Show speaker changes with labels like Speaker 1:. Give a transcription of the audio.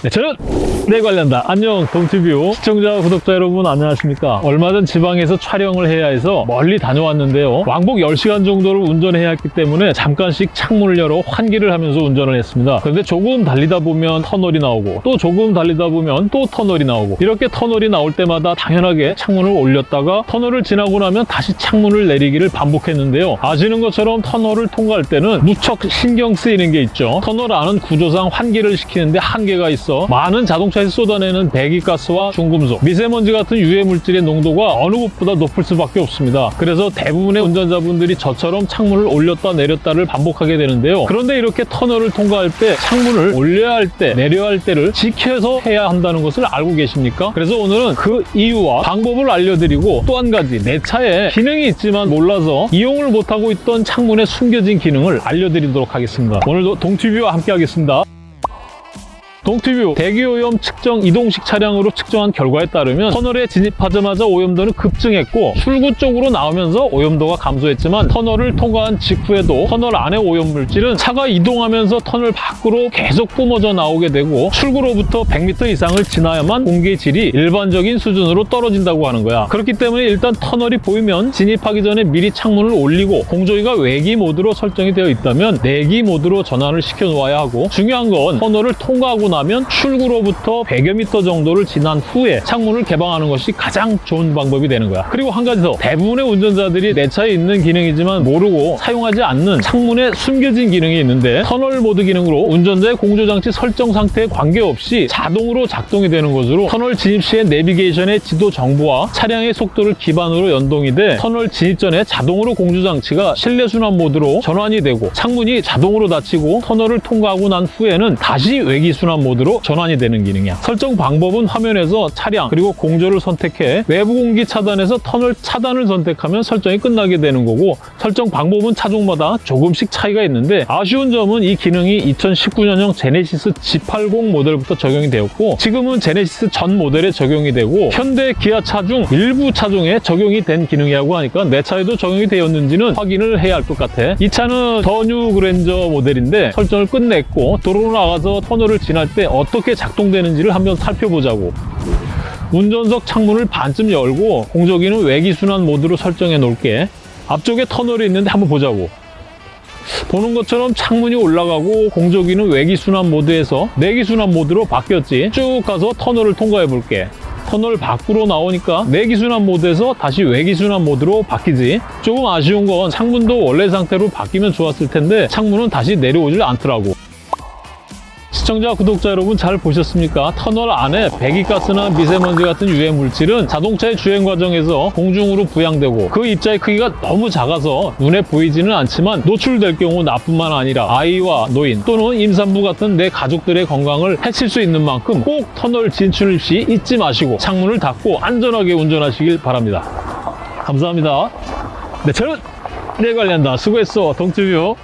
Speaker 1: 네, 저는 내 관련다. 안녕, 동티뷰 시청자, 구독자 여러분 안녕하십니까? 얼마 전 지방에서 촬영을 해야 해서 멀리 다녀왔는데요. 왕복 10시간 정도를 운전해야 했기 때문에 잠깐씩 창문을 열어 환기를 하면서 운전을 했습니다. 그런데 조금 달리다 보면 터널이 나오고 또 조금 달리다 보면 또 터널이 나오고 이렇게 터널이 나올 때마다 당연하게 창문을 올렸다가 터널을 지나고 나면 다시 창문을 내리기를 반복했는데요. 아시는 것처럼 터널을 통과할 때는 무척 신경 쓰이는 게 있죠. 터널 안은 구조상 환기를 시키는데 한계가 있어 많은 자동차에서 쏟아내는 배기가스와 중금속, 미세먼지 같은 유해 물질의 농도가 어느 곳보다 높을 수밖에 없습니다. 그래서 대부분의 운전자분들이 저처럼 창문을 올렸다 내렸다를 반복하게 되는데요. 그런데 이렇게 터널을 통과할 때 창문을 올려야 할 때, 내려야 할 때를 지켜서 해야 한다는 것을 알고 계십니까? 그래서 오늘은 그 이유와 방법을 알려드리고 또 한 가지 내 차에 기능이 있지만 몰라서 이용을 못하고 있던 창문에 숨겨진 기능을 알려드리도록 하겠습니다. 오늘도 동티뷰와 함께 하겠습니다. 동티뷰 대기오염 측정 이동식 차량으로 측정한 결과에 따르면 터널에 진입하자마자 오염도는 급증했고 출구 쪽으로 나오면서 오염도가 감소했지만 터널을 통과한 직후에도 터널 안의 오염물질은 차가 이동하면서 터널 밖으로 계속 뿜어져 나오게 되고 출구로부터 100m 이상을 지나야만 공기의 질이 일반적인 수준으로 떨어진다고 하는 거야. 그렇기 때문에 일단 터널이 보이면 진입하기 전에 미리 창문을 올리고 공조기가 외기 모드로 설정이 되어 있다면 내기 모드로 전환을 시켜 놓아야 하고 중요한 건 터널을 통과하고 나면 출구로부터 100여 미터 정도를 지난 후에 창문을 개방하는 것이 가장 좋은 방법이 되는 거야. 그리고 한 가지 더. 대부분의 운전자들이 내 차에 있는 기능이지만 모르고 사용하지 않는 창문에 숨겨진 기능이 있는데 터널 모드 기능으로 운전자의 공조장치 설정 상태에 관계없이 자동으로 작동이 되는 것으로 터널 진입 시의 내비게이션의 지도 정보와 차량의 속도를 기반으로 연동이 돼 터널 진입 전에 자동으로 공조장치가 실내 순환 모드로 전환이 되고 창문이 자동으로 닫히고 터널을 통과하고 난 후에는 다시 외기 순환 모드로 전환이 되는 기능이야. 설정 방법은 화면에서 차량 그리고 공조를 선택해 외부 공기 차단에서 터널 차단을 선택하면 설정이 끝나게 되는 거고 설정 방법은 차종마다 조금씩 차이가 있는데 아쉬운 점은 이 기능이 2019년형 제네시스 G80 모델부터 적용이 되었고 지금은 제네시스 전 모델에 적용이 되고 현대 기아 차 중 일부 차종에 적용이 된 기능이라고 하니까 내 차에도 적용이 되었는지는 확인을 해야 할 것 같아. 이 차는 더뉴 그랜저 모델인데 설정을 끝냈고 도로로 나가서 터널을 지 날때 어떻게 작동되는지를 한번 살펴보자고. 운전석 창문을 반쯤 열고 공조기는 외기순환 모드로 설정해 놓을게. 앞쪽에 터널이 있는데 한번 보자고. 보는 것처럼 창문이 올라가고 공조기는 외기순환 모드에서 내기순환 모드로 바뀌었지. 쭉 가서 터널을 통과해 볼게. 터널 밖으로 나오니까 내기순환 모드에서 다시 외기순환 모드로 바뀌지. 조금 아쉬운 건 창문도 원래 상태로 바뀌면 좋았을 텐데 창문은 다시 내려오질 않더라고. 시청자, 구독자 여러분 잘 보셨습니까? 터널 안에 배기가스나 미세먼지 같은 유해 물질은 자동차의 주행 과정에서 공중으로 부양되고 그 입자의 크기가 너무 작아서 눈에 보이지는 않지만 노출될 경우 나뿐만 아니라 아이와 노인 또는 임산부 같은 내 가족들의 건강을 해칠 수 있는 만큼 꼭 터널 진출 시 잊지 마시고 창문을 닫고 안전하게 운전하시길 바랍니다. 감사합니다. 네, 저는 내 관련다. 수고했어. 동티뷰.